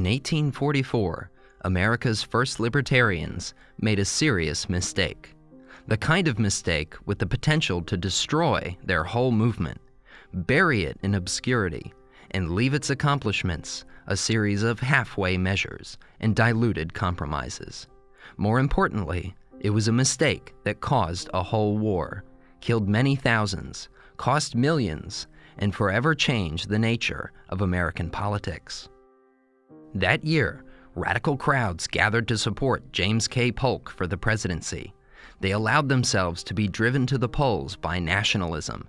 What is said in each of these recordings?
In 1844, America's first libertarians made a serious mistake. The kind of mistake with the potential to destroy their whole movement, bury it in obscurity, and leave its accomplishments a series of halfway measures and diluted compromises. More importantly, it was a mistake that caused a whole war, killed many thousands, cost millions, and forever changed the nature of American politics. That year, radical crowds gathered to support James K. Polk for the presidency. They allowed themselves to be driven to the polls by nationalism,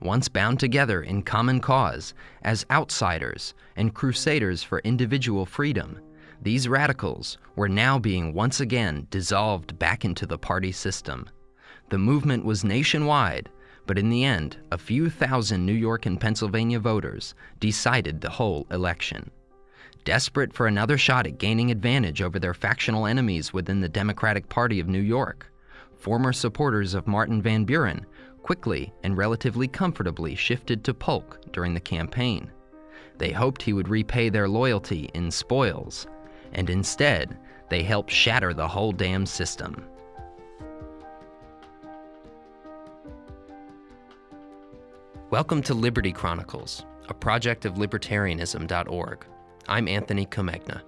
once bound together in common cause as outsiders and crusaders for individual freedom. These radicals were now being once again dissolved back into the party system. The movement was nationwide, but in the end, a few thousand New York and Pennsylvania voters decided the whole election. Desperate for another shot at gaining advantage over their factional enemies within the Democratic Party of New York, former supporters of Martin Van Buren quickly and relatively comfortably shifted to Polk during the campaign. They hoped he would repay their loyalty in spoils, and instead, they helped shatter the whole damn system. Welcome to Liberty Chronicles, a project of libertarianism.org. I'm Anthony Comegna.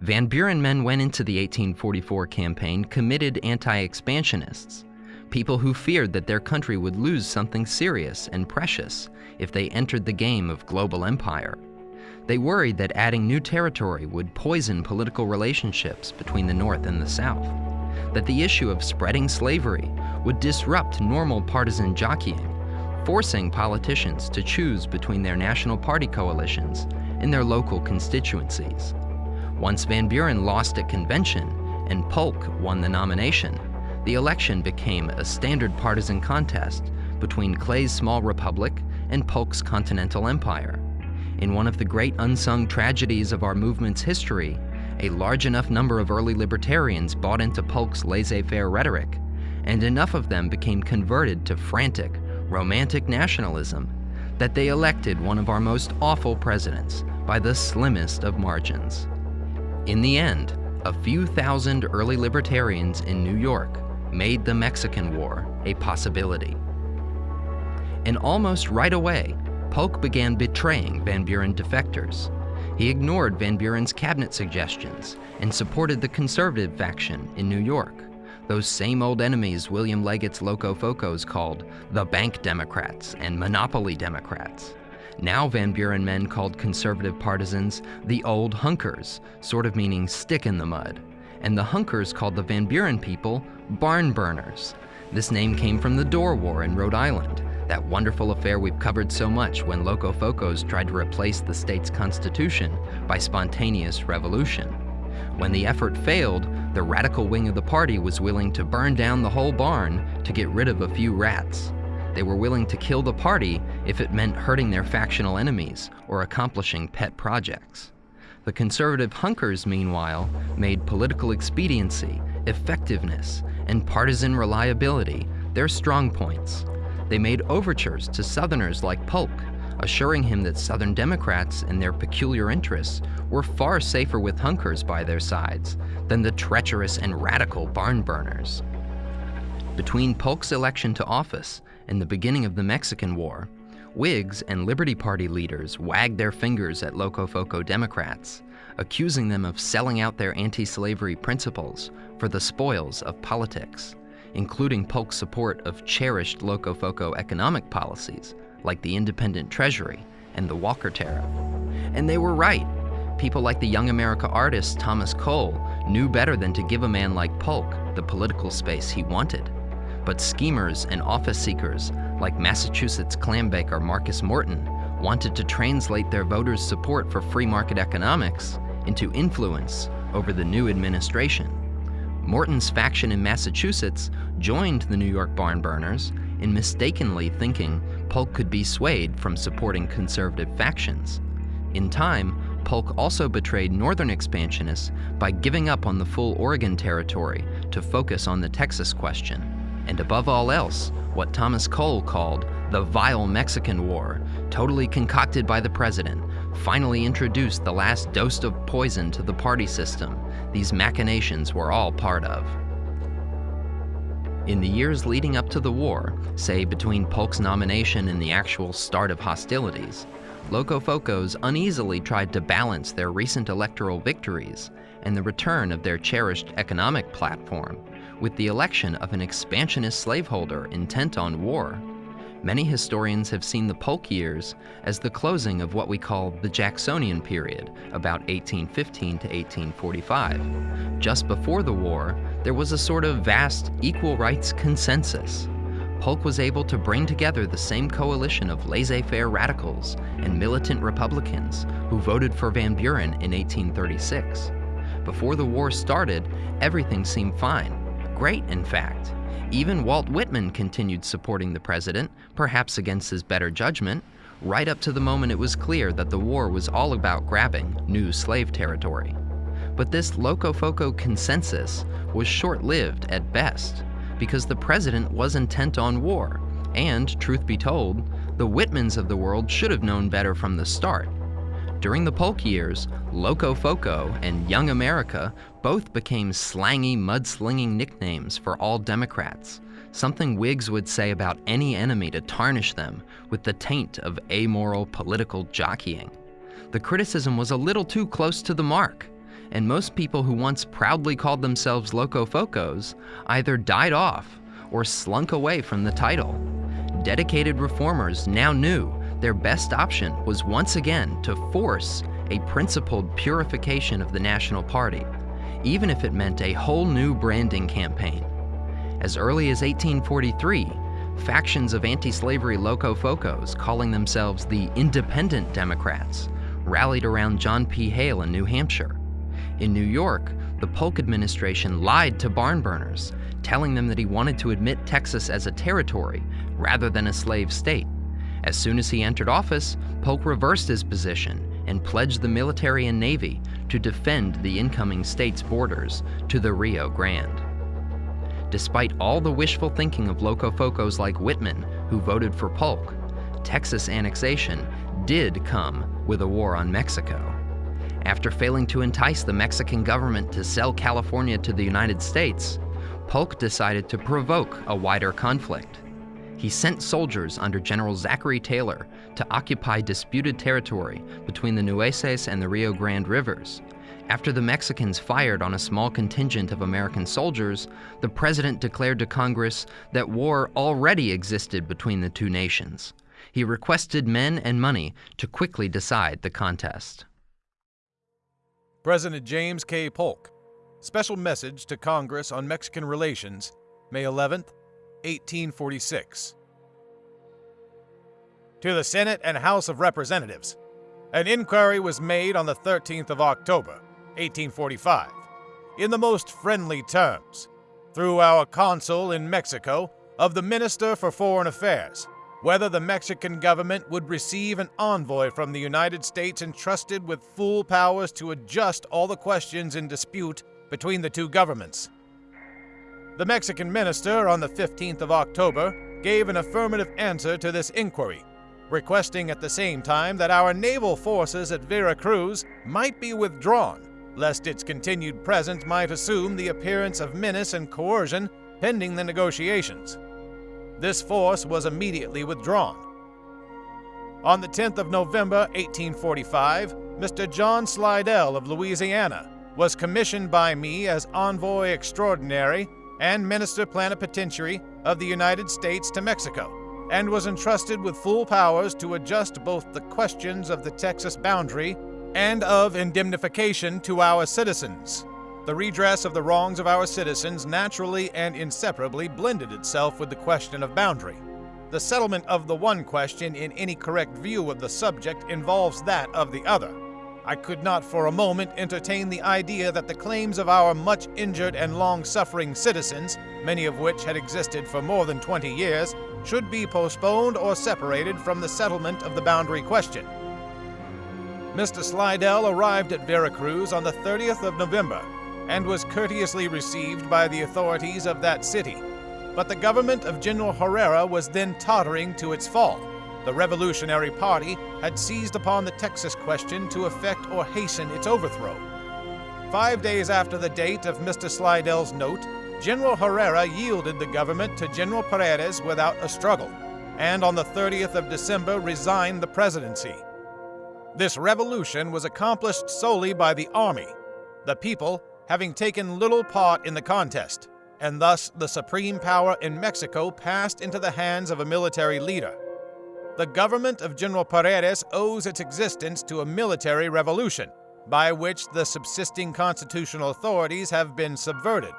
Van Buren men went into the 1844 campaign committed anti-expansionists, people who feared that their country would lose something serious and precious if they entered the game of global empire. They worried that adding new territory would poison political relationships between the North and the South that the issue of spreading slavery would disrupt normal partisan jockeying, forcing politicians to choose between their national party coalitions and their local constituencies. Once Van Buren lost at convention and Polk won the nomination, the election became a standard partisan contest between Clay's small republic and Polk's continental empire. In one of the great unsung tragedies of our movement's history, a large enough number of early libertarians bought into Polk's laissez-faire rhetoric, and enough of them became converted to frantic, romantic nationalism that they elected one of our most awful presidents by the slimmest of margins. In the end, a few thousand early libertarians in New York made the Mexican War a possibility. And almost right away, Polk began betraying Van Buren defectors he ignored Van Buren's cabinet suggestions and supported the conservative faction in New York, those same old enemies William Leggett's Locofocos called the Bank Democrats and Monopoly Democrats. Now Van Buren men called conservative partisans the old hunkers, sort of meaning stick in the mud, and the hunkers called the Van Buren people barn burners. This name came from the Dorr War in Rhode Island, that wonderful affair we've covered so much when Locofocos tried to replace the state's constitution by spontaneous revolution. When the effort failed, the radical wing of the party was willing to burn down the whole barn to get rid of a few rats. They were willing to kill the party if it meant hurting their factional enemies or accomplishing pet projects. The conservative hunkers, meanwhile, made political expediency, effectiveness, and partisan reliability their strong points they made overtures to Southerners like Polk, assuring him that Southern Democrats and their peculiar interests were far safer with hunkers by their sides than the treacherous and radical barn burners. Between Polk's election to office and the beginning of the Mexican War, Whigs and Liberty Party leaders wagged their fingers at Locofoco Democrats, accusing them of selling out their anti-slavery principles for the spoils of politics including Polk's support of cherished Locofoco economic policies, like the independent treasury and the Walker Tariff. And they were right. People like the Young America artist Thomas Cole knew better than to give a man like Polk the political space he wanted. But schemers and office seekers like Massachusetts clambaker Marcus Morton wanted to translate their voters' support for free market economics into influence over the new administration. Morton's faction in Massachusetts joined the New York barn burners in mistakenly thinking Polk could be swayed from supporting conservative factions. In time, Polk also betrayed northern expansionists by giving up on the full Oregon territory to focus on the Texas question. and above all else, what Thomas Cole called the vile Mexican War, totally concocted by the president, finally introduced the last dose of poison to the party system these machinations were all part of. In the years leading up to the war, say between Polk's nomination and the actual start of hostilities, Locofocos uneasily tried to balance their recent electoral victories and the return of their cherished economic platform with the election of an expansionist slaveholder intent on war. Many historians have seen the Polk years as the closing of what we call the Jacksonian period, about 1815 to 1845. Just before the war, there was a sort of vast equal rights consensus. Polk was able to bring together the same coalition of laissez-faire radicals and militant Republicans who voted for Van Buren in 1836. Before the war started, everything seemed fine. Great, in fact. Even Walt Whitman continued supporting the president, perhaps against his better judgment, right up to the moment it was clear that the war was all about grabbing new slave territory. But this Locofoco consensus was short-lived at best, because the president was intent on war, and, truth be told, the Whitmans of the world should have known better from the start. During the Polk years, Locofoco and Young America both became slangy, mudslinging nicknames for all Democrats, something Whigs would say about any enemy to tarnish them with the taint of amoral political jockeying. The criticism was a little too close to the mark, and most people who once proudly called themselves Locofocos either died off or slunk away from the title. Dedicated reformers now knew their best option was once again to force a principled purification of the National Party, even if it meant a whole new branding campaign. As early as 1843, factions of anti-slavery locofocos calling themselves the Independent Democrats rallied around John P. Hale in New Hampshire. In New York, the Polk administration lied to barn burners, telling them that he wanted to admit Texas as a territory rather than a slave state. As soon as he entered office, Polk reversed his position and pledged the military and navy to defend the incoming state's borders to the Rio Grande. Despite all the wishful thinking of locofocos like Whitman, who voted for Polk, Texas annexation did come with a war on Mexico. After failing to entice the Mexican government to sell California to the United States, Polk decided to provoke a wider conflict he sent soldiers under General Zachary Taylor to occupy disputed territory between the Nueces and the Rio Grande rivers. After the Mexicans fired on a small contingent of American soldiers, the president declared to Congress that war already existed between the two nations. He requested men and money to quickly decide the contest. President James K. Polk, special message to Congress on Mexican relations, May 11th, 1846. To the Senate and House of Representatives, an inquiry was made on the 13th of October, 1845, in the most friendly terms, through our consul in Mexico, of the Minister for Foreign Affairs, whether the Mexican government would receive an envoy from the United States entrusted with full powers to adjust all the questions in dispute between the two governments. The Mexican minister on the 15th of October gave an affirmative answer to this inquiry, requesting at the same time that our naval forces at Vera Cruz might be withdrawn, lest its continued presence might assume the appearance of menace and coercion pending the negotiations. This force was immediately withdrawn. On the 10th of November 1845, Mr. John Slidell of Louisiana was commissioned by me as envoy extraordinary and Minister Plenipotentiary of the United States to Mexico, and was entrusted with full powers to adjust both the questions of the Texas boundary and of indemnification to our citizens. The redress of the wrongs of our citizens naturally and inseparably blended itself with the question of boundary. The settlement of the one question in any correct view of the subject involves that of the other. I could not for a moment entertain the idea that the claims of our much injured and long suffering citizens, many of which had existed for more than 20 years, should be postponed or separated from the settlement of the boundary question. Mr. Slidell arrived at Vera Cruz on the 30th of November and was courteously received by the authorities of that city. But the government of General Herrera was then tottering to its fall. The Revolutionary Party had seized upon the Texas question to effect or hasten its overthrow. Five days after the date of Mr. Slidell's note, General Herrera yielded the government to General Paredes without a struggle, and on the 30th of December resigned the presidency. This revolution was accomplished solely by the army, the people having taken little part in the contest, and thus the supreme power in Mexico passed into the hands of a military leader. The government of General Paredes owes its existence to a military revolution, by which the subsisting constitutional authorities have been subverted.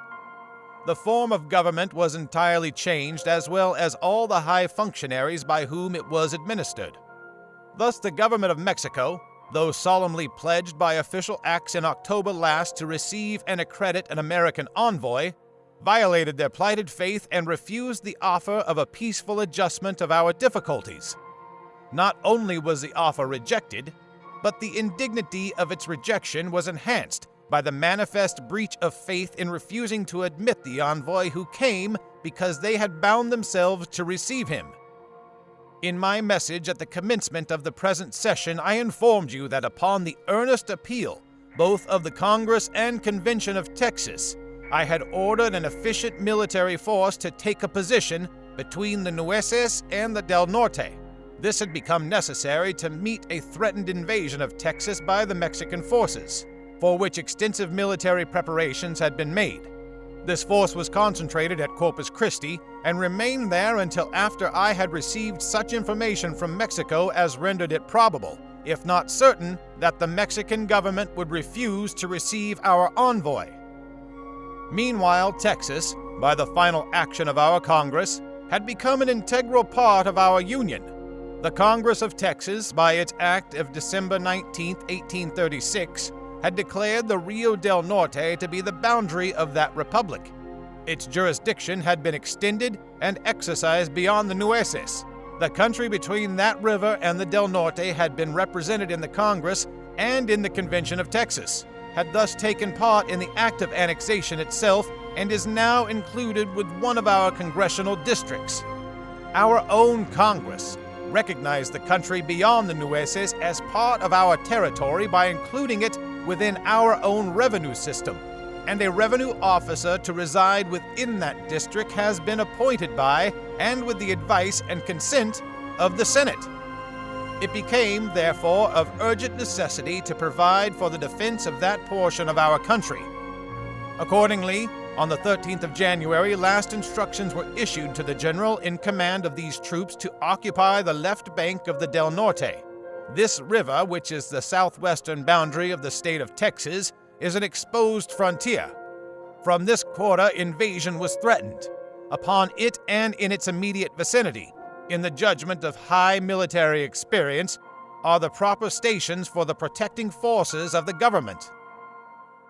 The form of government was entirely changed, as well as all the high functionaries by whom it was administered. Thus, the government of Mexico, though solemnly pledged by official acts in October last to receive and accredit an American envoy, violated their plighted faith and refused the offer of a peaceful adjustment of our difficulties. Not only was the offer rejected, but the indignity of its rejection was enhanced by the manifest breach of faith in refusing to admit the envoy who came because they had bound themselves to receive him. In my message at the commencement of the present session, I informed you that upon the earnest appeal, both of the Congress and Convention of Texas, I had ordered an efficient military force to take a position between the Nueces and the Del Norte. This had become necessary to meet a threatened invasion of Texas by the Mexican forces, for which extensive military preparations had been made. This force was concentrated at Corpus Christi and remained there until after I had received such information from Mexico as rendered it probable, if not certain, that the Mexican government would refuse to receive our envoy. Meanwhile, Texas, by the final action of our Congress, had become an integral part of our Union. The Congress of Texas, by its act of December 19, 1836, had declared the Rio del Norte to be the boundary of that republic. Its jurisdiction had been extended and exercised beyond the Nueces. The country between that river and the Del Norte had been represented in the Congress and in the Convention of Texas, had thus taken part in the act of annexation itself, and is now included with one of our congressional districts. Our own Congress recognized the country beyond the Nueces as part of our territory by including it within our own revenue system, and a revenue officer to reside within that district has been appointed by and with the advice and consent of the Senate. It became, therefore, of urgent necessity to provide for the defense of that portion of our country. Accordingly, on the 13th of January, last instructions were issued to the general in command of these troops to occupy the left bank of the Del Norte, this river, which is the southwestern boundary of the state of Texas, is an exposed frontier. From this quarter, invasion was threatened. Upon it and in its immediate vicinity, in the judgment of high military experience, are the proper stations for the protecting forces of the government.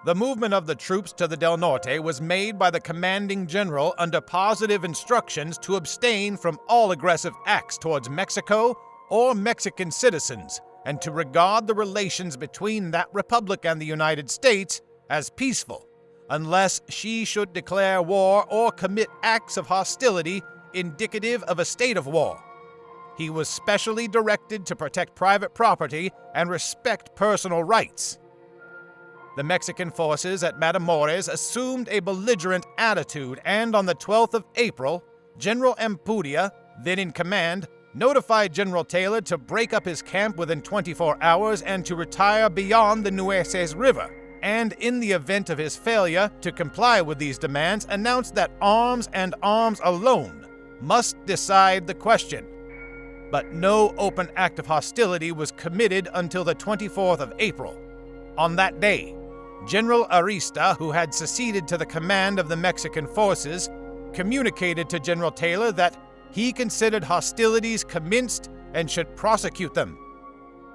The movement of the troops to the Del Norte was made by the commanding general under positive instructions to abstain from all aggressive acts towards Mexico or Mexican citizens, and to regard the relations between that republic and the United States as peaceful, unless she should declare war or commit acts of hostility indicative of a state of war. He was specially directed to protect private property and respect personal rights. The Mexican forces at Matamoros assumed a belligerent attitude, and on the 12th of April, General Ampudia, then in command, notified General Taylor to break up his camp within 24 hours and to retire beyond the Nueces River, and in the event of his failure to comply with these demands, announced that arms and arms alone must decide the question. But no open act of hostility was committed until the 24th of April. On that day, General Arista, who had succeeded to the command of the Mexican forces, communicated to General Taylor that he considered hostilities commenced and should prosecute them.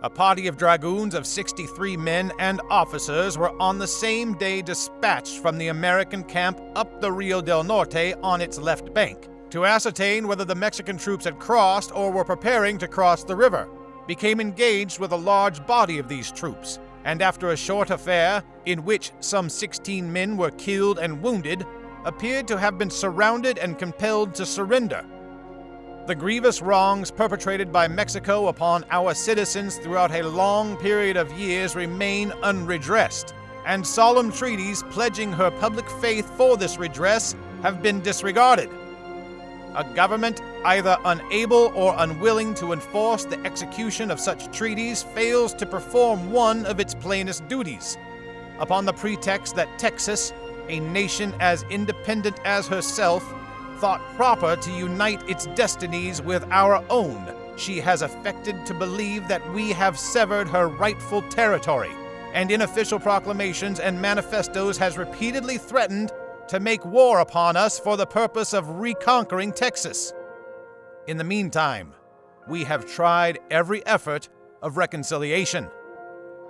A party of dragoons of 63 men and officers were on the same day dispatched from the American camp up the Rio del Norte on its left bank to ascertain whether the Mexican troops had crossed or were preparing to cross the river, became engaged with a large body of these troops, and after a short affair, in which some 16 men were killed and wounded, appeared to have been surrounded and compelled to surrender. The grievous wrongs perpetrated by Mexico upon our citizens throughout a long period of years remain unredressed, and solemn treaties pledging her public faith for this redress have been disregarded. A government either unable or unwilling to enforce the execution of such treaties fails to perform one of its plainest duties. Upon the pretext that Texas, a nation as independent as herself, thought proper to unite its destinies with our own, she has affected to believe that we have severed her rightful territory, and in official proclamations and manifestos has repeatedly threatened to make war upon us for the purpose of reconquering Texas. In the meantime, we have tried every effort of reconciliation.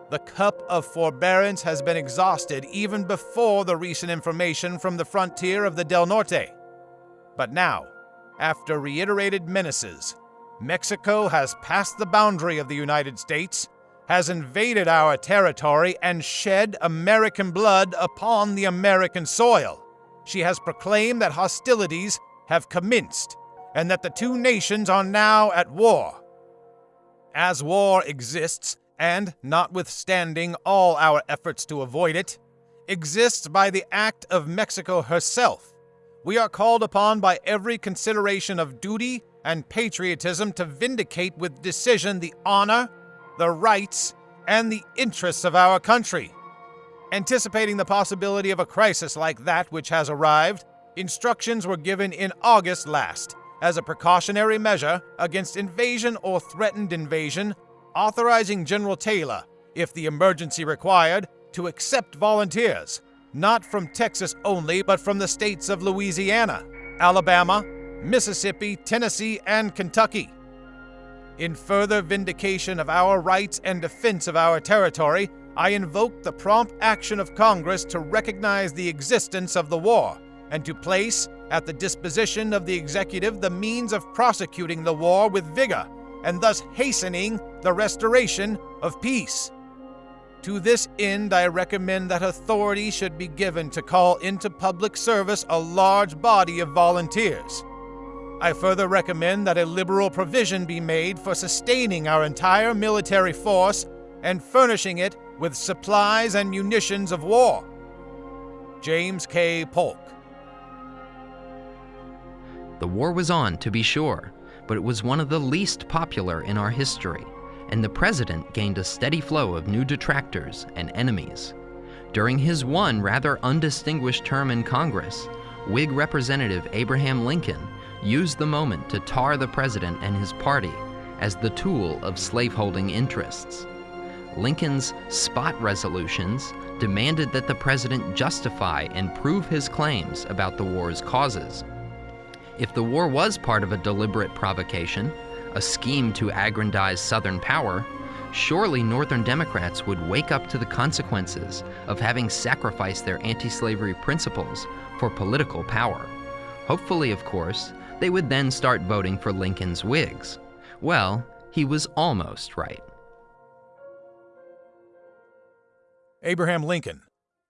The cup of forbearance has been exhausted even before the recent information from the frontier of the Del Norte. But now, after reiterated menaces, Mexico has passed the boundary of the United States, has invaded our territory, and shed American blood upon the American soil she has proclaimed that hostilities have commenced and that the two nations are now at war. As war exists, and notwithstanding all our efforts to avoid it, exists by the act of Mexico herself, we are called upon by every consideration of duty and patriotism to vindicate with decision the honor, the rights, and the interests of our country. Anticipating the possibility of a crisis like that which has arrived, instructions were given in August last as a precautionary measure against invasion or threatened invasion, authorizing General Taylor, if the emergency required, to accept volunteers, not from Texas only, but from the states of Louisiana, Alabama, Mississippi, Tennessee, and Kentucky. In further vindication of our rights and defense of our territory, I invoke the prompt action of Congress to recognize the existence of the war and to place at the disposition of the executive the means of prosecuting the war with vigor and thus hastening the restoration of peace. To this end, I recommend that authority should be given to call into public service a large body of volunteers. I further recommend that a liberal provision be made for sustaining our entire military force and furnishing it with supplies and munitions of war. James K. Polk. The war was on, to be sure, but it was one of the least popular in our history, and the president gained a steady flow of new detractors and enemies. During his one rather undistinguished term in Congress, Whig Representative Abraham Lincoln used the moment to tar the president and his party as the tool of slaveholding interests. Lincoln's spot resolutions demanded that the president justify and prove his claims about the war's causes. If the war was part of a deliberate provocation, a scheme to aggrandize Southern power, surely Northern Democrats would wake up to the consequences of having sacrificed their anti slavery principles for political power. Hopefully, of course, they would then start voting for Lincoln's Whigs. Well, he was almost right. Abraham Lincoln.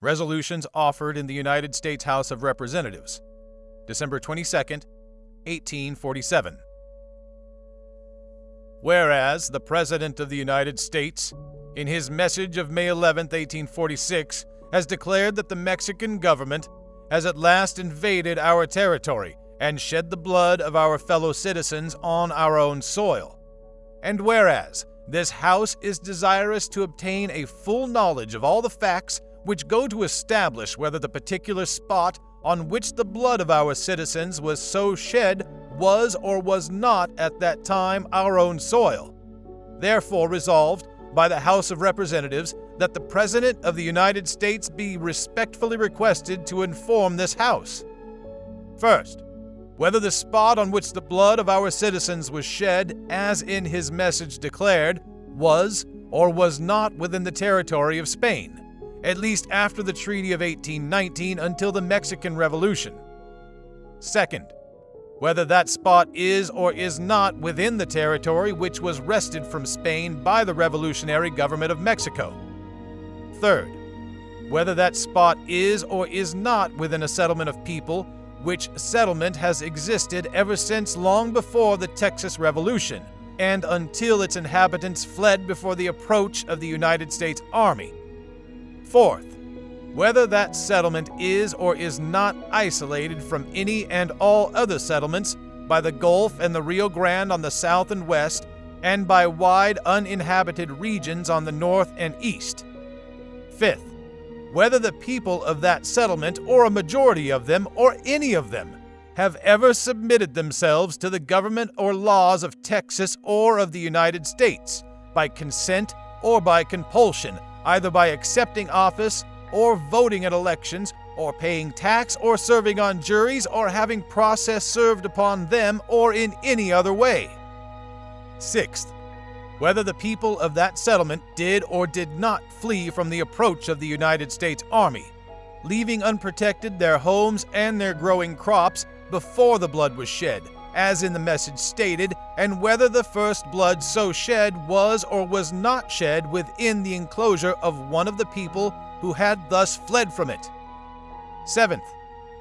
Resolutions offered in the United States House of Representatives. December 22, 1847. Whereas the President of the United States, in his message of May 11, 1846, has declared that the Mexican government has at last invaded our territory and shed the blood of our fellow citizens on our own soil. And whereas this House is desirous to obtain a full knowledge of all the facts which go to establish whether the particular spot on which the blood of our citizens was so shed was or was not at that time our own soil. Therefore, resolved by the House of Representatives that the President of the United States be respectfully requested to inform this House. First, whether the spot on which the blood of our citizens was shed, as in his message declared, was or was not within the territory of Spain, at least after the Treaty of 1819 until the Mexican Revolution. Second, whether that spot is or is not within the territory which was wrested from Spain by the revolutionary government of Mexico. Third, whether that spot is or is not within a settlement of people, which settlement has existed ever since long before the Texas Revolution, and until its inhabitants fled before the approach of the United States Army. Fourth, whether that settlement is or is not isolated from any and all other settlements by the Gulf and the Rio Grande on the south and west, and by wide uninhabited regions on the north and east. Fifth, whether the people of that settlement, or a majority of them, or any of them, have ever submitted themselves to the government or laws of Texas or of the United States, by consent or by compulsion, either by accepting office or voting at elections, or paying tax, or serving on juries, or having process served upon them, or in any other way. Sixth, whether the people of that settlement did or did not flee from the approach of the United States Army, leaving unprotected their homes and their growing crops before the blood was shed, as in the message stated, and whether the first blood so shed was or was not shed within the enclosure of one of the people who had thus fled from it. Seventh,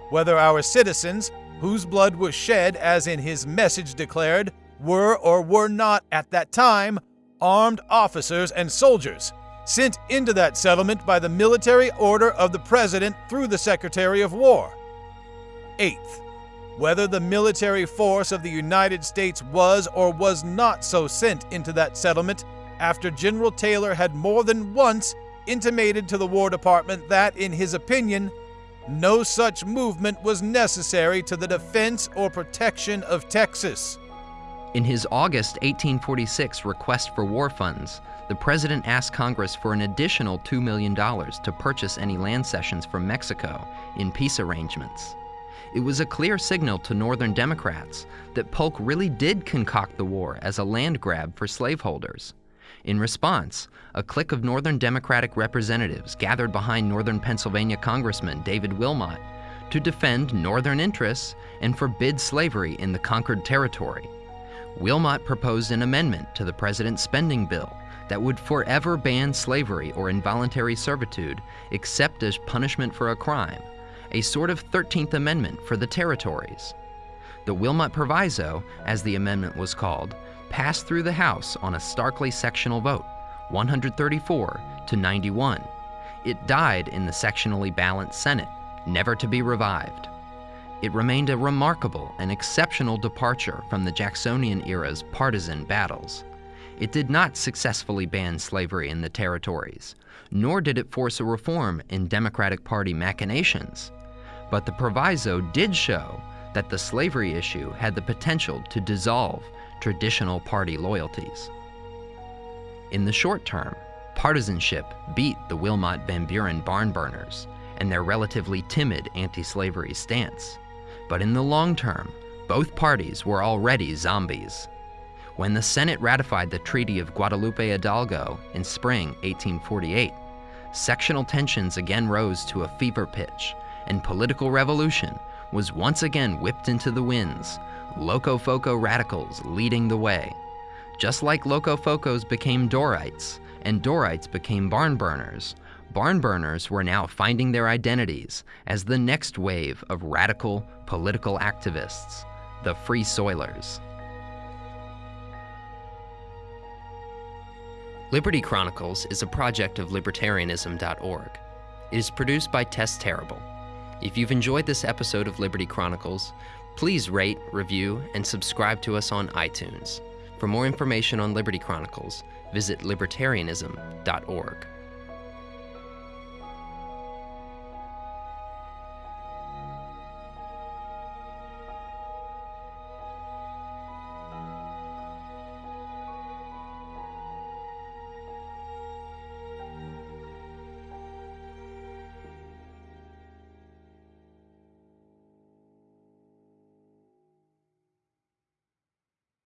whether our citizens, whose blood was shed, as in his message declared, were or were not at that time armed officers and soldiers sent into that settlement by the military order of the President through the Secretary of War. Eighth, whether the military force of the United States was or was not so sent into that settlement after General Taylor had more than once intimated to the War Department that, in his opinion, no such movement was necessary to the defense or protection of Texas. In his August 1846 request for war funds, the president asked Congress for an additional $2 million to purchase any land cessions from Mexico in peace arrangements. It was a clear signal to Northern Democrats that Polk really did concoct the war as a land grab for slaveholders. In response, a clique of Northern Democratic representatives gathered behind Northern Pennsylvania Congressman David Wilmot to defend Northern interests and forbid slavery in the conquered territory. Wilmot proposed an amendment to the president's spending bill that would forever ban slavery or involuntary servitude except as punishment for a crime, a sort of 13th Amendment for the territories. The Wilmot Proviso, as the amendment was called, passed through the House on a starkly sectional vote, 134 to 91. It died in the sectionally balanced Senate, never to be revived. It remained a remarkable and exceptional departure from the Jacksonian era's partisan battles. It did not successfully ban slavery in the territories, nor did it force a reform in Democratic Party machinations. But the proviso did show that the slavery issue had the potential to dissolve traditional party loyalties. In the short term, partisanship beat the Wilmot Van Buren barn burners and their relatively timid anti slavery stance. But in the long term, both parties were already zombies. When the Senate ratified the Treaty of Guadalupe Hidalgo in spring 1848, sectional tensions again rose to a fever pitch, and political revolution was once again whipped into the winds, Locofoco radicals leading the way. Just like Locofocos became Dorrites, and Dorrites became barn burners, barn burners were now finding their identities as the next wave of radical political activists, the Free Soilers. Liberty Chronicles is a project of libertarianism.org. It is produced by Tess Terrible. If you've enjoyed this episode of Liberty Chronicles, please rate, review, and subscribe to us on iTunes. For more information on Liberty Chronicles, visit libertarianism.org.